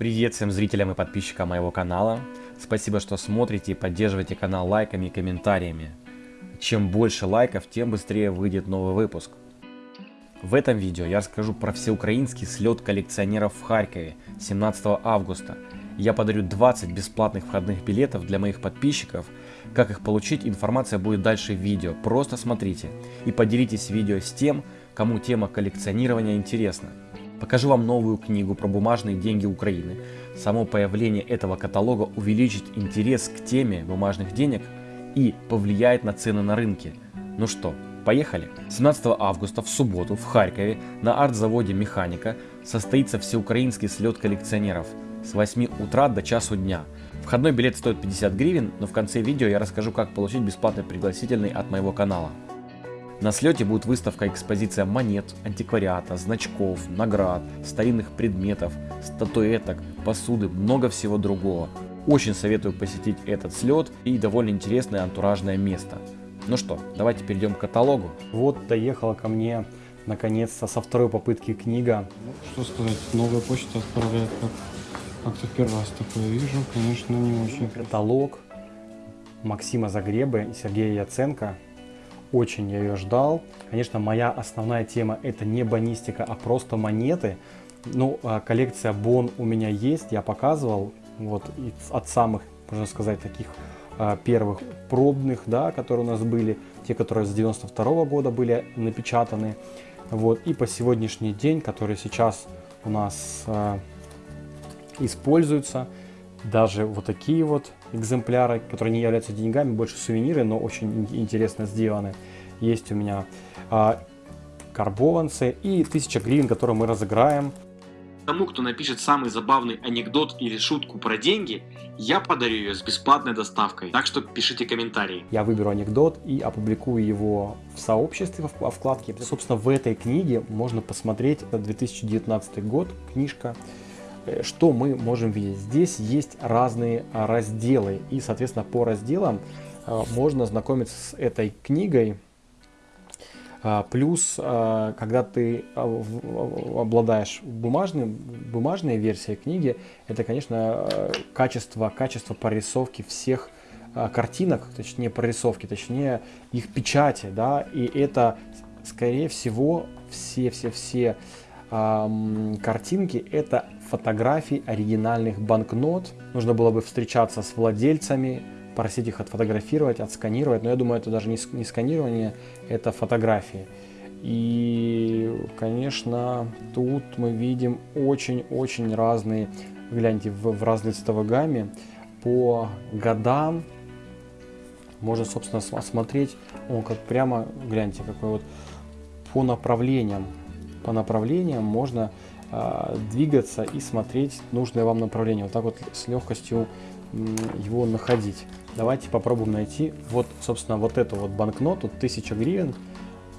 Привет всем зрителям и подписчикам моего канала. Спасибо, что смотрите и поддерживаете канал лайками и комментариями. Чем больше лайков, тем быстрее выйдет новый выпуск. В этом видео я расскажу про всеукраинский слет коллекционеров в Харькове 17 августа. Я подарю 20 бесплатных входных билетов для моих подписчиков. Как их получить, информация будет дальше в видео. Просто смотрите и поделитесь видео с тем, кому тема коллекционирования интересна. Покажу вам новую книгу про бумажные деньги Украины. Само появление этого каталога увеличит интерес к теме бумажных денег и повлияет на цены на рынке. Ну что, поехали? 17 августа в субботу в Харькове на арт-заводе «Механика» состоится всеукраинский слет коллекционеров с 8 утра до часу дня. Входной билет стоит 50 гривен, но в конце видео я расскажу, как получить бесплатный пригласительный от моего канала. На слете будет выставка экспозиция монет, антиквариата, значков, наград, старинных предметов, статуэток, посуды, много всего другого. Очень советую посетить этот слет и довольно интересное антуражное место. Ну что, давайте перейдем к каталогу. Вот доехала ко мне наконец-то со второй попытки книга. Ну, что сказать, новая почта отправляет как как-то первый раз такое вижу, конечно, не очень. Каталог Максима Загребы и Сергея Яценко очень я ее ждал. Конечно, моя основная тема это не бонистика, а просто монеты. Ну, а, коллекция Бон у меня есть, я показывал. Вот от самых, можно сказать, таких а, первых пробных, да, которые у нас были, те, которые с 92 -го года были напечатаны. Вот, и по сегодняшний день, которые сейчас у нас э, используются, даже вот такие вот экземпляры, которые не являются деньгами, больше сувениры, но очень интересно сделаны. Есть у меня а, карбованцы и 1000 гривен, которые мы разыграем. Тому, кто напишет самый забавный анекдот или шутку про деньги, я подарю ее с бесплатной доставкой. Так что пишите комментарии. Я выберу анекдот и опубликую его в сообществе, во вкладке. Собственно, в этой книге можно посмотреть, это 2019 год, книжка что мы можем видеть? Здесь есть разные а, разделы, и, соответственно, по разделам а, можно знакомиться с этой книгой. Плюс, когда ты обладаешь бумажным, бумажной версией книги, это, конечно, качество, качество прорисовки всех картинок, точнее прорисовки, точнее их печати, да, и это, скорее всего, все-все-все картинки это фотографий оригинальных банкнот. Нужно было бы встречаться с владельцами, просить их отфотографировать, отсканировать. Но я думаю, это даже не, сканирование, это фотографии. И, конечно, тут мы видим очень-очень разные, гляньте, в, в разной цветовой гамме. По годам можно, собственно, осмотреть, он как прямо, гляньте, какой вот по направлениям по направлениям можно э, двигаться и смотреть нужное вам направление. Вот так вот с легкостью его находить. Давайте попробуем найти вот, собственно, вот эту вот банкноту 1000 гривен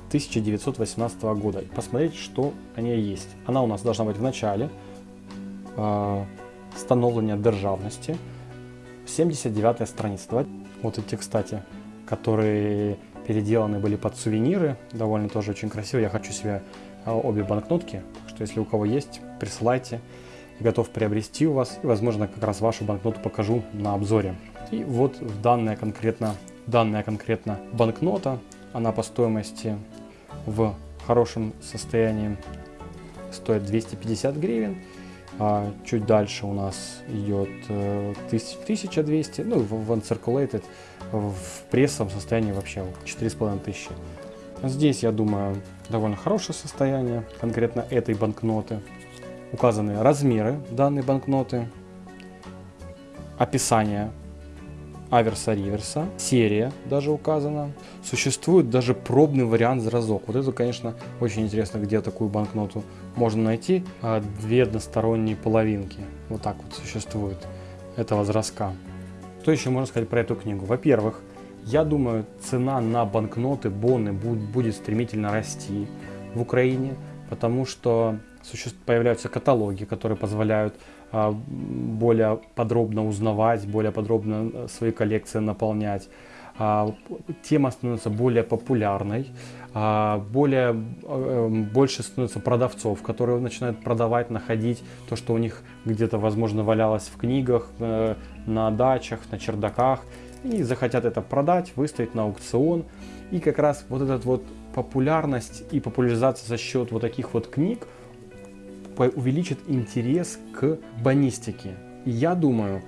1918 года. Посмотреть, что о ней есть. Она у нас должна быть в начале э, становления державности. 79 страница. Давайте. Вот эти, кстати, которые переделаны были под сувениры. Довольно тоже очень красиво. Я хочу себе а, обе банкнотки. Так что если у кого есть, присылайте. Я готов приобрести у вас. И, возможно, как раз вашу банкноту покажу на обзоре. И вот данная конкретно, данная конкретно банкнота. Она по стоимости в хорошем состоянии стоит 250 гривен. А чуть дальше у нас идет 1200, э, ну в uncirculated, в прессовом состоянии вообще 4500. Здесь, я думаю, довольно хорошее состояние конкретно этой банкноты. Указаны размеры данной банкноты, описание аверса-реверса, серия даже указана. Существует даже пробный вариант зразок. Вот это, конечно, очень интересно, где такую банкноту можно найти. А, две односторонние половинки. Вот так вот существует этого зразка. Что еще можно сказать про эту книгу? Во-первых, я думаю, цена на банкноты, боны будет стремительно расти в Украине, потому что появляются каталоги, которые позволяют а, более подробно узнавать, более подробно э, свои коллекции наполнять. А, тема становится более популярной. а, более, э, больше становится продавцов, которые начинают продавать, находить то, что у них где-то, возможно, валялось в книгах, э, на дачах, на чердаках, и захотят это продать, выставить на аукцион. И как раз вот эта вот популярность и популяризация за счет вот таких вот книг увеличит интерес к банистике. И я думаю,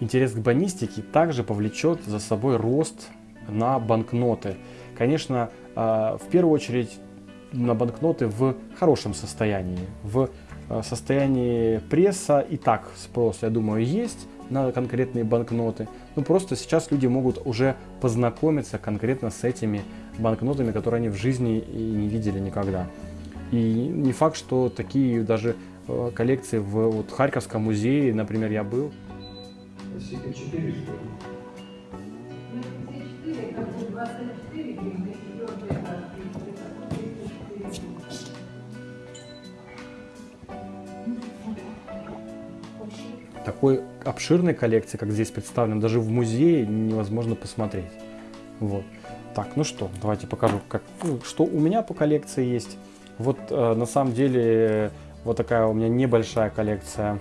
интерес к банистике также повлечет за собой рост на банкноты. Конечно, а, в первую очередь на банкноты в хорошем состоянии. В а, состоянии пресса и так спрос, я думаю, есть на конкретные банкноты. Ну просто сейчас люди могут уже познакомиться конкретно с этими банкнотами, которые они в жизни и не видели никогда. И не факт, что такие даже а, коллекции в вот, Харьковском музее, например, я был. Такой обширной коллекции, как здесь представлен, даже в музее невозможно посмотреть. Вот. Так, ну что, давайте покажу, как, ну, что у меня по коллекции есть. Вот э, на самом деле вот такая у меня небольшая коллекция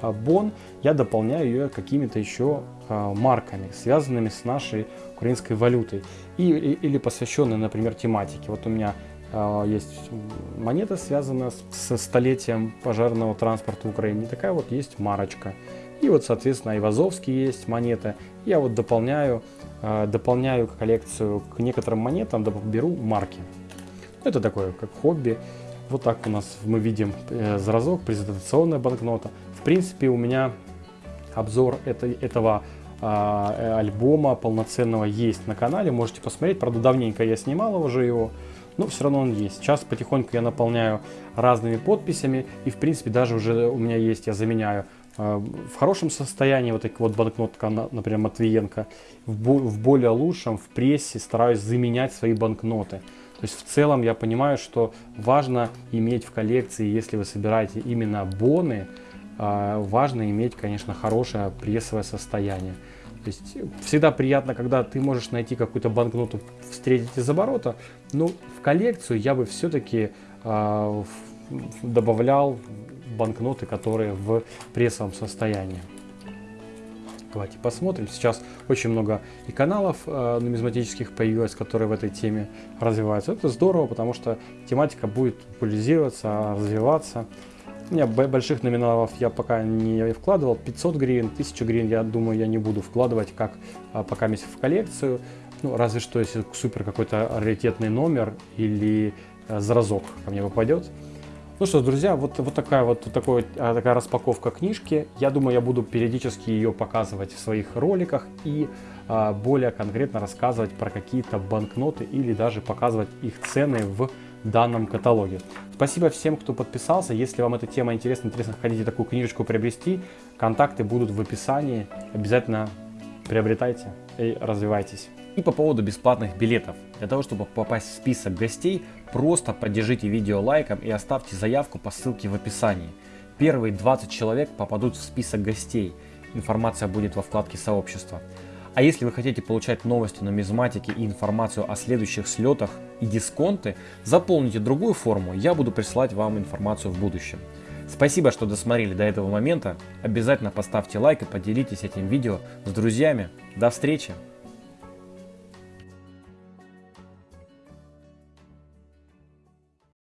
э, Бон. Я дополняю ее какими-то еще э, марками, связанными с нашей украинской валютой. И, или посвященные, например, тематике. Вот у меня есть монета, связанная с, со столетием пожарного транспорта в Украине. Такая вот есть марочка. И вот, соответственно, Айвазовский есть монета. Я вот дополняю, э, дополняю коллекцию к некоторым монетам, беру марки. Это такое, как хобби. Вот так у нас мы видим э, зразок, презентационная банкнота. В принципе, у меня обзор это, этого а, э, альбома полноценного есть на канале, можете посмотреть. Правда, давненько я снимал уже его, но все равно он есть. Сейчас потихоньку я наполняю разными подписями, и в принципе даже уже у меня есть, я заменяю э, в хорошем состоянии вот такие вот банкнотка, например, Матвиенко, в более лучшем, в прессе стараюсь заменять свои банкноты. То есть в целом я понимаю, что важно иметь в коллекции, если вы собираете именно боны, а, важно иметь, конечно, хорошее прессовое состояние. То есть всегда приятно, когда ты можешь найти какую-то банкноту, встретить из оборота, но в коллекцию я бы все-таки э, добавлял банкноты, которые в прессовом состоянии. Давайте посмотрим. Сейчас очень много и каналов э, нумизматических появилось, которые в этой теме развиваются. Это здорово, потому что тематика будет популяризироваться, развиваться. У меня больших номиналов я пока не вкладывал. 500 гривен, 1000 гривен, я думаю, я не буду вкладывать как а, пока месяц в коллекцию. Ну, разве что, если супер какой-то раритетный номер или а, зразок ко мне попадет. Ну что, друзья, вот, вот такая вот такой, а, такая распаковка книжки. Я думаю, я буду периодически ее показывать в своих роликах и а, более конкретно рассказывать про какие-то банкноты или даже показывать их цены в данном каталоге. Спасибо всем, кто подписался. Если вам эта тема интересна, интересно, хотите такую книжечку приобрести, контакты будут в описании. Обязательно приобретайте и развивайтесь. И по поводу бесплатных билетов. Для того, чтобы попасть в список гостей, просто поддержите видео лайком и оставьте заявку по ссылке в описании. Первые 20 человек попадут в список гостей. Информация будет во вкладке сообщества. А если вы хотите получать новости нумизматики и информацию о следующих слетах и дисконты, заполните другую форму, я буду присылать вам информацию в будущем. Спасибо, что досмотрели до этого момента. Обязательно поставьте лайк и поделитесь этим видео с друзьями. До встречи!